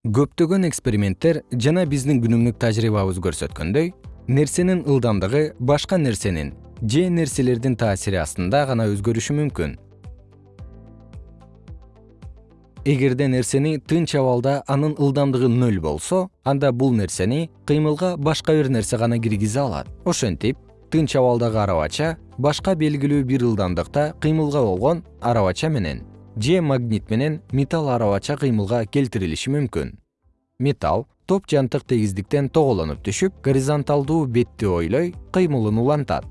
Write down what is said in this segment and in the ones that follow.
көптөгөн эксперименттер жана биздин күнүмдүк тажрыйбабыз көрсөткөндөй нерсенин ылдамдыгы башка нерсенин же нерселердин таасири астында гана өзгөрүшү мүмкүн. Эгерде нерсени тынч абалда анын ылдамдыгы нөл болсо анда бул нерсени кыймылга башка бир нерсе гана киргизе алат. Ошентип тынч абалдагы арабача башка белгилүү бир ылдамдыкта кыймылга болгон арабача менен же магнит менен металл арабача кыймылга келтирилиши мүмкүн. Металл топ жантык тегиздиктен тоголонуп түшүп горизонталдуу бетти ойлой кыймылын улантат.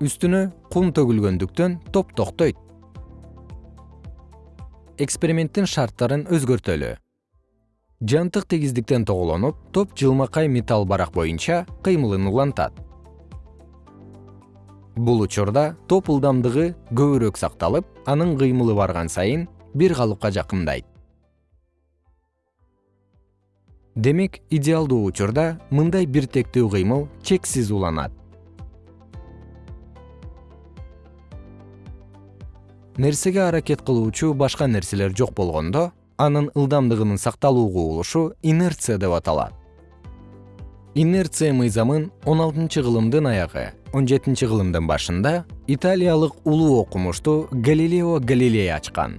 Үстүнө кум төгүлгөндүктөн топ токтойт. Эксперименттин шарттарын өзгөртөлү. Жантык тегиздиктен тоголонуп топ жылмакай металл барак боюнча кыймылын улантат бул учурда топ ылдамдыгы көбүрөөк сакталып анын кыймылы барган сайын бир калыпка жакындайт. Демек идеалдуу учурда мындай биртектүү кыймыл чексиз уланат. Нерсеге аракет кылуучу башка нерселер жок болгондо анын ылдамдыгынын сакталуу кубулушу инерция деп аталат инерция мыйзамын он алтынчы кылымдын аягы он жетинчи кылымдын башында италиялык улуу окумуштуу галилео галилей ачкан